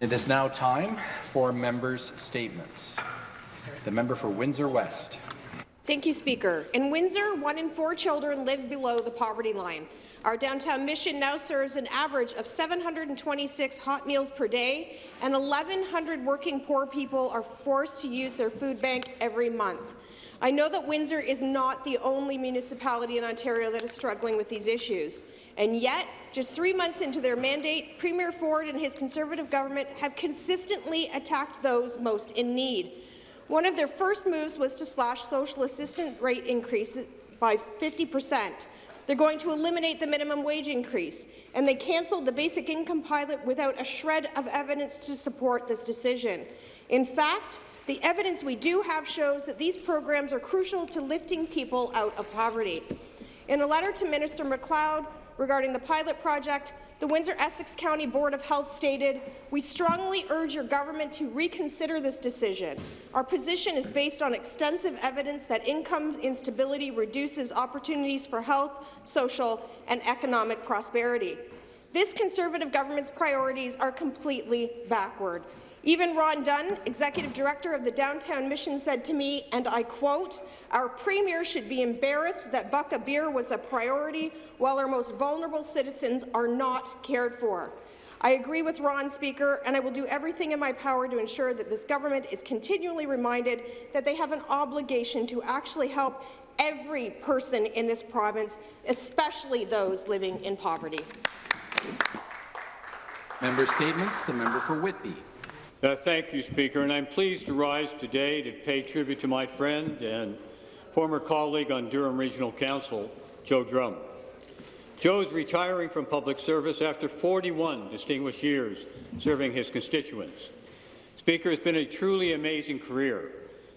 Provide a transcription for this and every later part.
It is now time for members' statements. The member for Windsor West. Thank you, Speaker. In Windsor, one in four children live below the poverty line. Our downtown mission now serves an average of 726 hot meals per day, and 1,100 working poor people are forced to use their food bank every month. I know that Windsor is not the only municipality in Ontario that is struggling with these issues. And yet, just three months into their mandate, Premier Ford and his Conservative government have consistently attacked those most in need. One of their first moves was to slash social assistance rate increases by 50 percent. They're going to eliminate the minimum wage increase, and they cancelled the basic income pilot without a shred of evidence to support this decision. In fact, the evidence we do have shows that these programs are crucial to lifting people out of poverty. In a letter to Minister MacLeod regarding the pilot project, the Windsor-Essex County Board of Health stated, We strongly urge your government to reconsider this decision. Our position is based on extensive evidence that income instability reduces opportunities for health, social and economic prosperity. This Conservative government's priorities are completely backward. Even Ron Dunn, Executive Director of the Downtown Mission, said to me, and I quote, our Premier should be embarrassed that Buck a Beer was a priority while our most vulnerable citizens are not cared for. I agree with Ron, Speaker, and I will do everything in my power to ensure that this government is continually reminded that they have an obligation to actually help every person in this province, especially those living in poverty. Member statements. The member for Whitby. Uh, thank you, Speaker, and I'm pleased to rise today to pay tribute to my friend and former colleague on Durham Regional Council, Joe Drumm. Joe is retiring from public service after 41 distinguished years serving his constituents. Speaker, it's been a truly amazing career,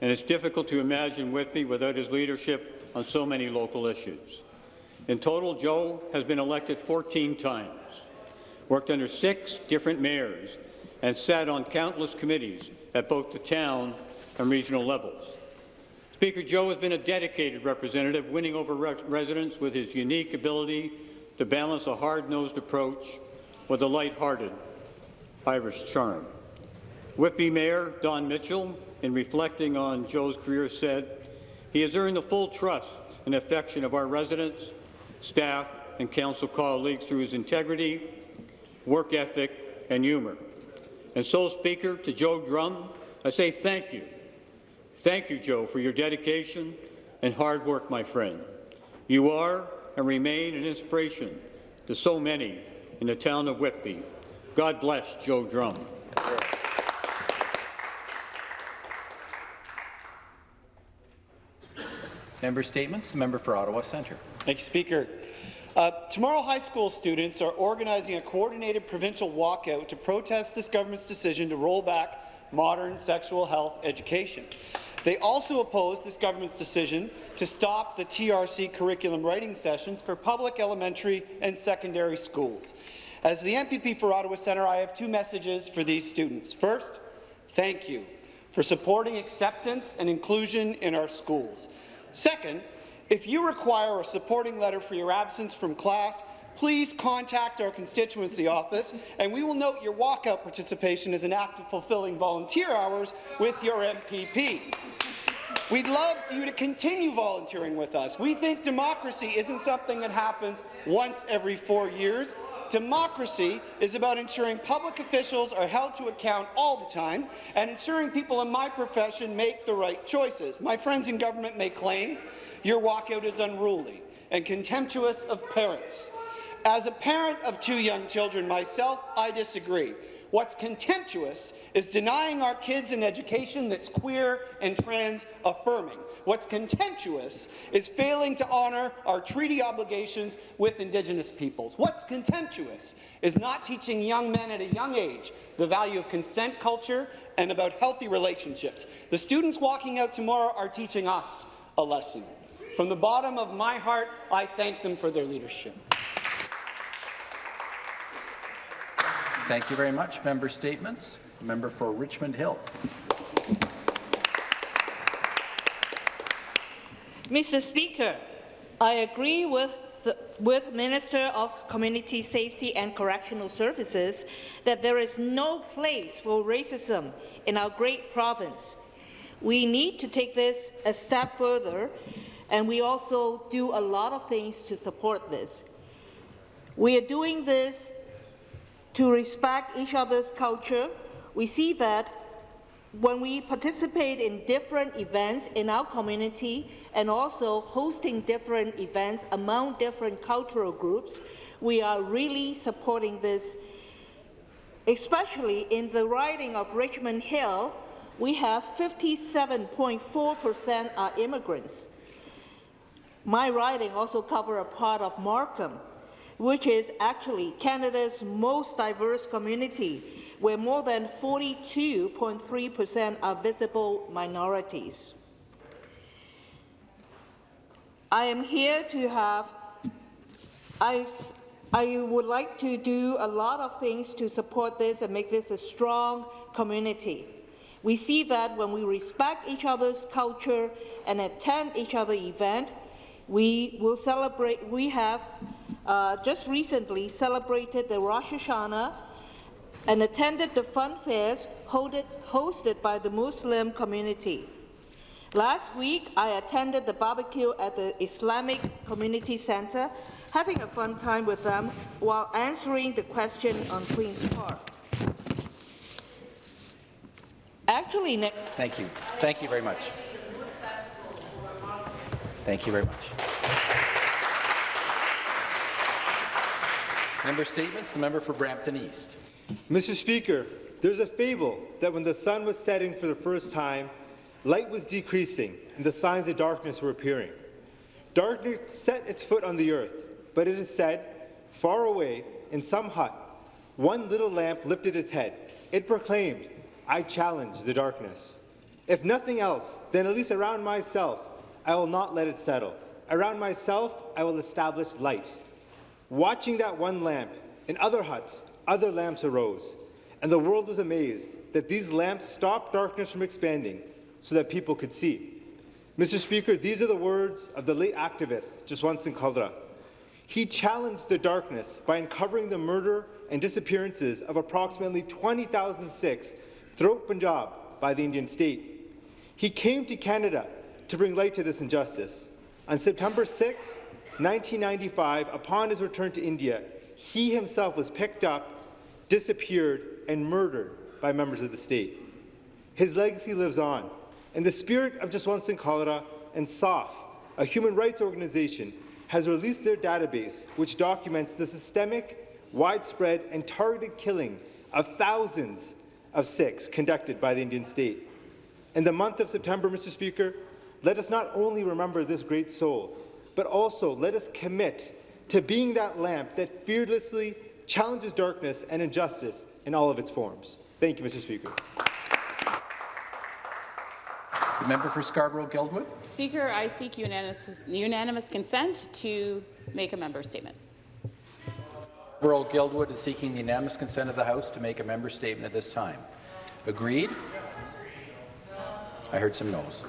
and it's difficult to imagine Whitby without his leadership on so many local issues. In total, Joe has been elected 14 times, worked under six different mayors, and sat on countless committees at both the town and regional levels. Speaker Joe has been a dedicated representative, winning over re residents with his unique ability to balance a hard-nosed approach with a light-hearted Irish charm. Whitby Mayor Don Mitchell, in reflecting on Joe's career, said, he has earned the full trust and affection of our residents, staff, and council colleagues through his integrity, work ethic, and humour. And so, Speaker, to Joe Drumm, I say thank you. Thank you, Joe, for your dedication and hard work, my friend. You are and remain an inspiration to so many in the town of Whitby. God bless Joe Drumm. Member statements. The member for Ottawa Centre. Thank you, Speaker. Uh, tomorrow, high school students are organizing a coordinated provincial walkout to protest this government's decision to roll back modern sexual health education. They also oppose this government's decision to stop the TRC curriculum writing sessions for public elementary and secondary schools. As the MPP for Ottawa Centre, I have two messages for these students. First, thank you for supporting acceptance and inclusion in our schools. Second, if you require a supporting letter for your absence from class, please contact our constituency office, and we will note your walkout participation as an act of fulfilling volunteer hours with your MPP. We'd love you to continue volunteering with us. We think democracy isn't something that happens once every four years. Democracy is about ensuring public officials are held to account all the time and ensuring people in my profession make the right choices. My friends in government may claim your walkout is unruly and contemptuous of parents. As a parent of two young children myself, I disagree. What's contemptuous is denying our kids an education that's queer and trans affirming. What's contemptuous is failing to honour our treaty obligations with Indigenous peoples. What's contemptuous is not teaching young men at a young age the value of consent culture and about healthy relationships. The students walking out tomorrow are teaching us a lesson. From the bottom of my heart, I thank them for their leadership. Thank you very much. Member statements. Member for Richmond Hill. Mr. Speaker, I agree with the with Minister of Community Safety and Correctional Services that there is no place for racism in our great province. We need to take this a step further, and we also do a lot of things to support this. We are doing this to respect each other's culture. We see that when we participate in different events in our community and also hosting different events among different cultural groups, we are really supporting this. Especially in the riding of Richmond Hill, we have 57.4% are immigrants. My riding also cover a part of Markham, which is actually Canada's most diverse community, where more than 42.3% are visible minorities. I am here to have, I, I would like to do a lot of things to support this and make this a strong community. We see that when we respect each other's culture and attend each other's event, we will celebrate, we have uh, just recently celebrated the Rosh Hashanah and attended the fun fairs hosted, by the Muslim community. Last week, I attended the barbecue at the Islamic Community Center, having a fun time with them while answering the question on Queen's Park. Actually, ne- Thank you. Thank you very much. Thank you very much. Member statements. The member for Brampton East. Mr. Speaker, there's a fable that when the sun was setting for the first time, light was decreasing and the signs of darkness were appearing. Darkness set its foot on the earth, but it is said, far away, in some hut, one little lamp lifted its head. It proclaimed, I challenge the darkness. If nothing else, then at least around myself, I will not let it settle. Around myself, I will establish light. Watching that one lamp, in other huts, other lamps arose, and the world was amazed that these lamps stopped darkness from expanding so that people could see. Mr. Speaker, these are the words of the late activist, Jaswant Singh Khalra. He challenged the darkness by uncovering the murder and disappearances of approximately 20,000 Sikhs throughout Punjab by the Indian state. He came to Canada to bring light to this injustice. On September 6, 1995, upon his return to India, he himself was picked up, disappeared, and murdered by members of the state. His legacy lives on. In the spirit of Jaswant Khalra and SOF, a human rights organization, has released their database, which documents the systemic, widespread, and targeted killing of thousands of Sikhs conducted by the Indian state. In the month of September, Mr. Speaker, let us not only remember this great soul, but also let us commit to being that lamp that fearlessly challenges darkness and injustice in all of its forms. Thank you, Mr. Speaker. The member for Scarborough-Guildwood. Speaker, I seek unanimous, unanimous consent to make a member statement. Scarborough-Guildwood is seeking the unanimous consent of the House to make a member statement at this time. Agreed? I heard some no's.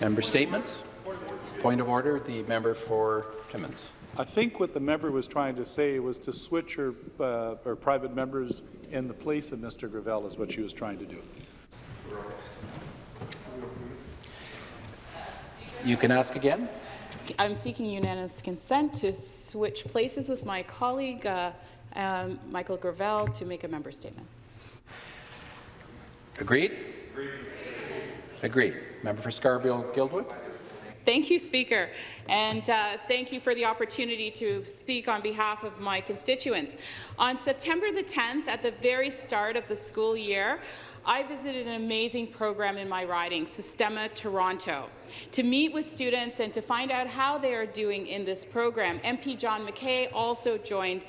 Member statements. Point of order, the member for Timmins. I think what the member was trying to say was to switch her, uh, her private members in the place of Mr. Gravelle is what she was trying to do. You can ask again. I'm seeking unanimous consent to switch places with my colleague, uh, um, Michael Gravelle, to make a member statement. Agreed? Agreed. Member for Scarborough-Guildwood. Thank you, Speaker, and uh, thank you for the opportunity to speak on behalf of my constituents. On September the 10th, at the very start of the school year, I visited an amazing program in my riding, Sistema Toronto, to meet with students and to find out how they are doing in this program. MP John McKay also joined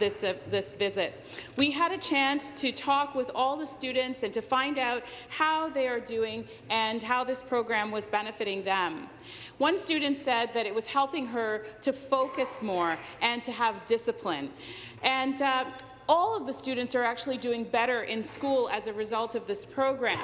this, uh, this visit. We had a chance to talk with all the students and to find out how they are doing and how this program was benefiting them. One student said that it was helping her to focus more and to have discipline. And uh, all of the students are actually doing better in school as a result of this program.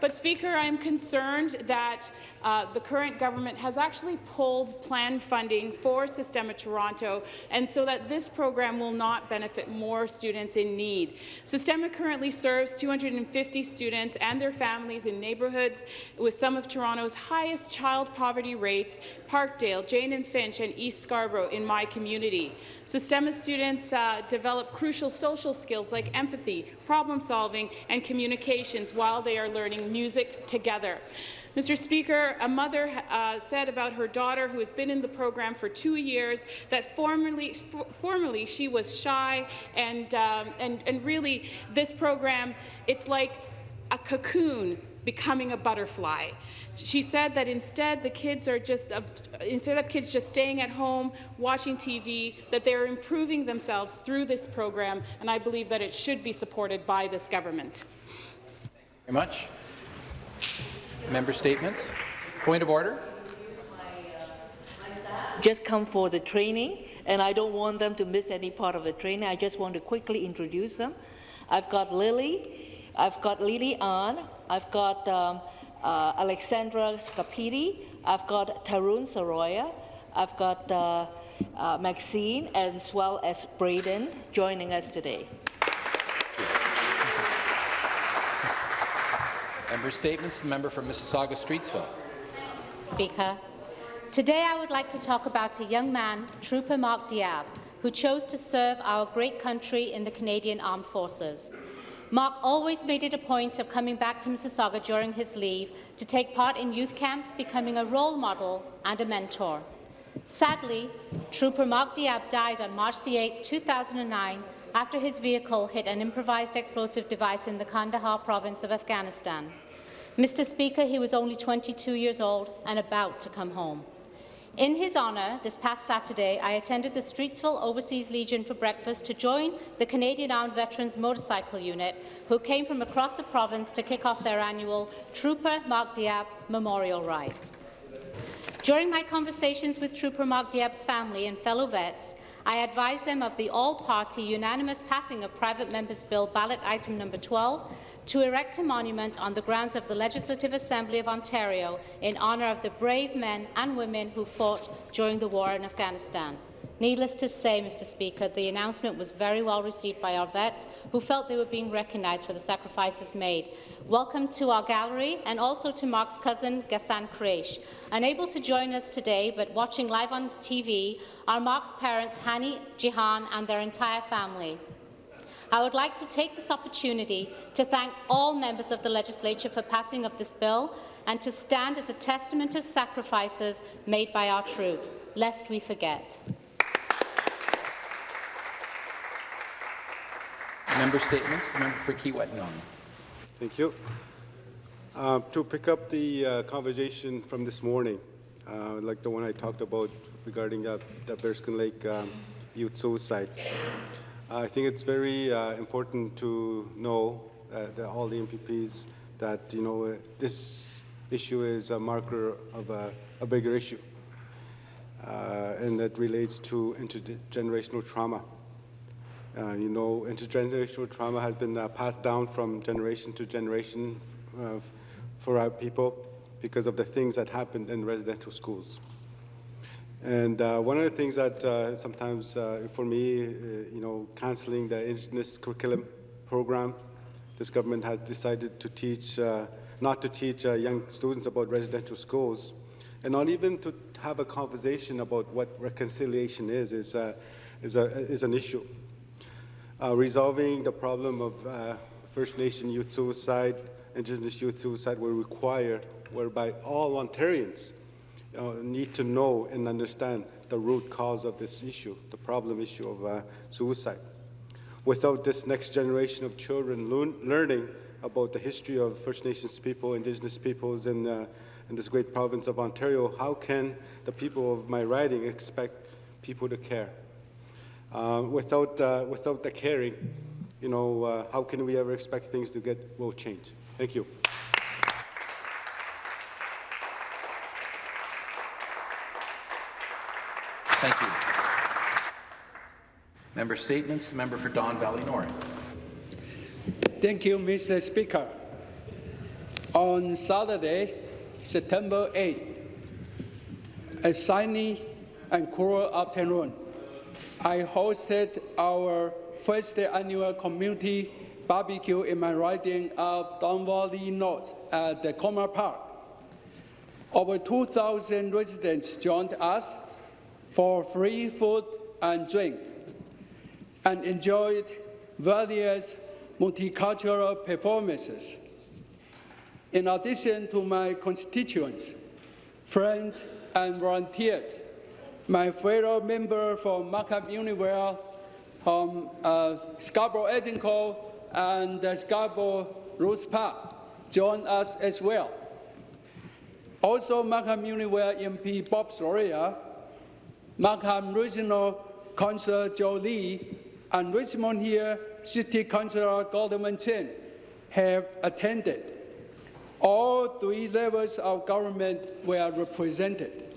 But Speaker, I'm concerned that uh, the current government has actually pulled planned funding for Sistema Toronto, and so that this program will not benefit more students in need. Sistema currently serves 250 students and their families in neighbourhoods with some of Toronto's highest child poverty rates, Parkdale, Jane and Finch, and East Scarborough in my community. Sistema students uh, develop crucial social skills like empathy, problem solving, and communications while they are learning music together. Mr. Speaker, a mother uh, said about her daughter, who has been in the program for two years, that formerly, formerly she was shy, and, um, and, and really this program, it's like a cocoon becoming a butterfly. She said that instead the kids are just instead of kids just staying at home watching TV, that they're improving themselves through this program, and I believe that it should be supported by this government. Very much. Member statements. Point of order. Just come for the training, and I don't want them to miss any part of the training. I just want to quickly introduce them. I've got Lily, I've got Lily Ann, I've got um, uh, Alexandra Scapiti, I've got Tarun Saroya, I've got uh, uh, Maxine, as well as Braden joining us today. Member statements. The member from Mississauga Streetsville. Speaker, today I would like to talk about a young man, Trooper Mark Diab, who chose to serve our great country in the Canadian Armed Forces. Mark always made it a point of coming back to Mississauga during his leave to take part in youth camps, becoming a role model and a mentor. Sadly, Trooper Mark Diab died on March 8, 2009, after his vehicle hit an improvised explosive device in the Kandahar province of Afghanistan. Mr. Speaker, he was only 22 years old and about to come home. In his honour, this past Saturday, I attended the Streetsville Overseas Legion for breakfast to join the Canadian Armed Veterans Motorcycle Unit, who came from across the province to kick off their annual Trooper Mark Diab Memorial Ride. During my conversations with Trooper Mark Diab's family and fellow vets, I advised them of the all-party unanimous passing of Private Member's Bill ballot item number 12 to erect a monument on the grounds of the Legislative Assembly of Ontario in honour of the brave men and women who fought during the war in Afghanistan. Needless to say, Mr Speaker, the announcement was very well received by our vets, who felt they were being recognised for the sacrifices made. Welcome to our gallery, and also to Mark's cousin, Ghassan Quraish. Unable to join us today, but watching live on TV, are Mark's parents, Hani, Jihan, and their entire family. I would like to take this opportunity to thank all members of the legislature for passing of this bill and to stand as a testament of sacrifices made by our troops, lest we forget. Member statements. Member for Kiiwetinoong Thank you. Uh, to pick up the uh, conversation from this morning, uh, like the one I talked about regarding uh, the Bearskin Lake um, youth suicide. I think it's very uh, important to know uh, that all the MPPs that you know this issue is a marker of a, a bigger issue, and that relates to intergenerational trauma. Uh, you know, intergenerational trauma has been uh, passed down from generation to generation for our people because of the things that happened in residential schools. And uh, one of the things that uh, sometimes, uh, for me, uh, you know, canceling the Indigenous curriculum program, this government has decided to teach, uh, not to teach uh, young students about residential schools, and not even to have a conversation about what reconciliation is, is, is, a, is an issue. Resolving the problem of First Nation youth suicide, Indigenous youth suicide will require whereby all Ontarians uh, need to know and understand the root cause of this issue, the problem issue of uh, suicide. Without this next generation of children learning about the history of First Nations people, Indigenous peoples in, uh, in this great province of Ontario, how can the people of my riding expect people to care? Uh, without, uh, without the caring, you know, uh, how can we ever expect things to get, will change? Thank you. Thank you. Member Statements, the member for Don Valley North. Thank you, Mr. Speaker. On Saturday, September 8, a sunny and cool afternoon, I hosted our first annual community barbecue in my riding of Don Valley North at the Cummer Park. Over 2,000 residents joined us for free food and drink and enjoyed various multicultural performances. In addition to my constituents, friends, and volunteers, my fellow member from Markham Unionville, from uh, Scarborough Agincourt, and uh, Scarborough Rouge Park joined us as well. Also, Markham Unionville MP Bob Saroya, Markham Regional Councillor Joe Li, and Richmond Hill City Councillor Godwin Chan have attended. All three levels of government were represented.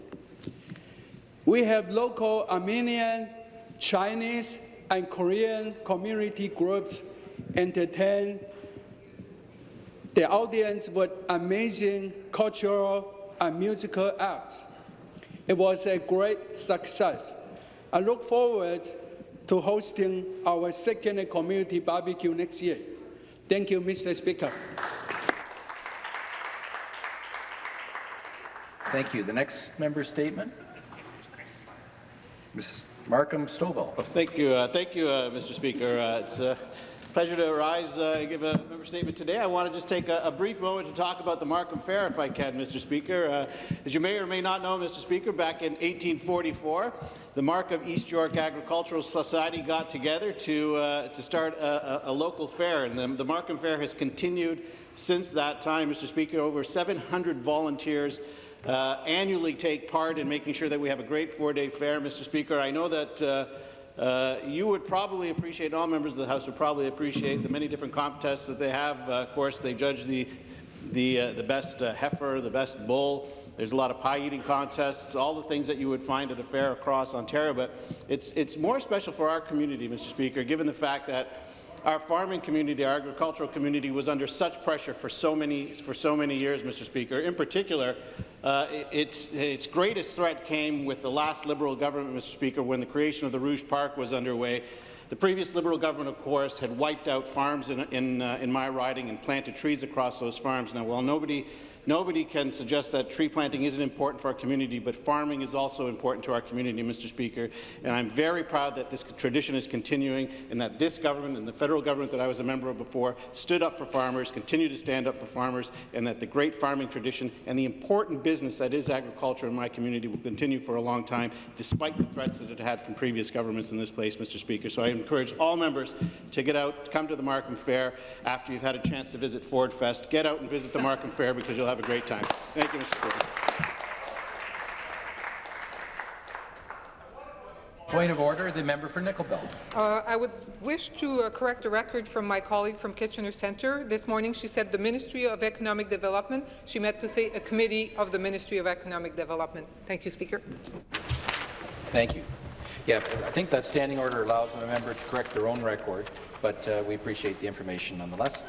We have local Armenian, Chinese, and Korean community groups entertain the audience with amazing cultural and musical acts. It was a great success. I look forward to hosting our second community barbecue next year. Thank you, Mr. Speaker. Thank you. The next member statement. Mrs. Markham Stouffville. Thank you, uh, thank you, uh, Mr. Speaker. Uh, it's a pleasure to rise uh, and give a member statement today. I want to just take a, a, brief moment to talk about the Markham Fair, if I can, Mr. Speaker. Uh, as you may or may not know, Mr. Speaker, back in 1844, the Markham East York Agricultural Society got together to uh, to start a, a, a, local fair, and the, the Markham Fair has continued since that time, Mr. Speaker. Over 700 volunteers uh, annually take part in making sure that we have a great four-day fair, Mr. Speaker. I know that uh, you would probably appreciate, all members of the House would probably appreciate the many different contests that they have. Uh, of course, they judge the, the, uh, the best uh, heifer, the best bull. There's a lot of pie-eating contests, all the things that you would find at a fair across Ontario. But it's, it's more special for our community, Mr. Speaker, given the fact that our farming community, our agricultural community, was under such pressure for so many for so many years, Mr. Speaker. In particular, uh, its its greatest threat came with the last Liberal government, Mr. Speaker, when the creation of the Rouge Park was underway. The previous Liberal government, of course, had wiped out farms in in, uh, in my riding and planted trees across those farms. Now, while nobody Nobody can suggest that tree planting isn't important for our community, but farming is also important to our community, Mr. Speaker. And I'm very proud that this tradition is continuing and that this government and the federal government that I was a member of before stood up for farmers, continue to stand up for farmers, and that the great farming tradition and the important business that is agriculture in my community will continue for a long time, despite the threats that it had from previous governments in this place, Mr. Speaker. So I encourage all members to get out, come to the Markham Fair after you've had a chance to visit Ford Fest. Get out and visit the Markham Fair because you'll have a great time. Thank you, Mr. Speaker. Point of order, the member for Nickel Belt. Uh, I would wish to uh, correct a record from my colleague from Kitchener Centre. This morning she said the Ministry of Economic Development. She meant to say a committee of the Ministry of Economic Development. Thank you, Speaker. Thank you. Yeah, I think that standing order allows a member to correct their own record, but uh, we appreciate the information nonetheless.